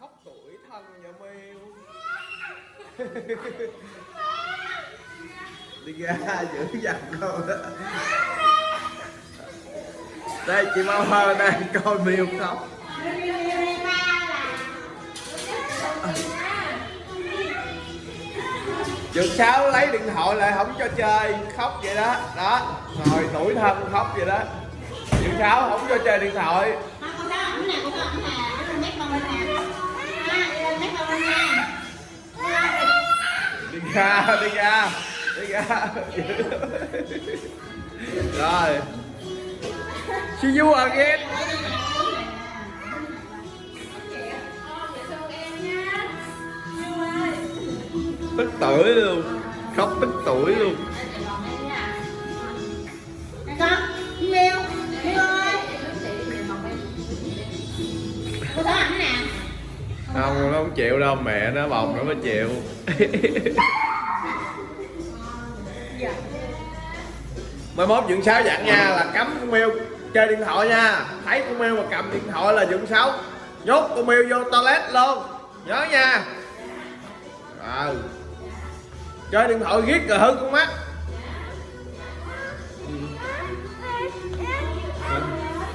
khóc tuổi thân nhà miêu đi ra giữ dằn con đó. Đây, chị mau hơn đây coi miêu khóc. Dược sáu lấy điện thoại lại không cho chơi. Khóc vậy đó. Đó. Ngồi tuổi thân khóc vậy đó. Dược sáu không cho chơi điện thoại Ha, con đó ẩm nè, con đó ẩm nè, nó lên mép con lên nè. Ha, đi lên mép con lên nha. Ha, đi ra đi ra đi ra rồi see you again tức tuổi luôn khóc tức tuổi luôn Nè con, Miêu, Miêu ơi. Con đó ẩm nè không, nó không chịu đâu, mẹ nó bồng nó mới chịu. Mai mốt dưỡng sáu dặn nha, là cấm con miêu chơi điện thoại nha. Thấy con miêu mà cầm điện thoại là dưỡng sáu nhốt con miêu vô toilet luôn. Nhớ nha. À. chơi điện thoại ghét rồi hư con mắt.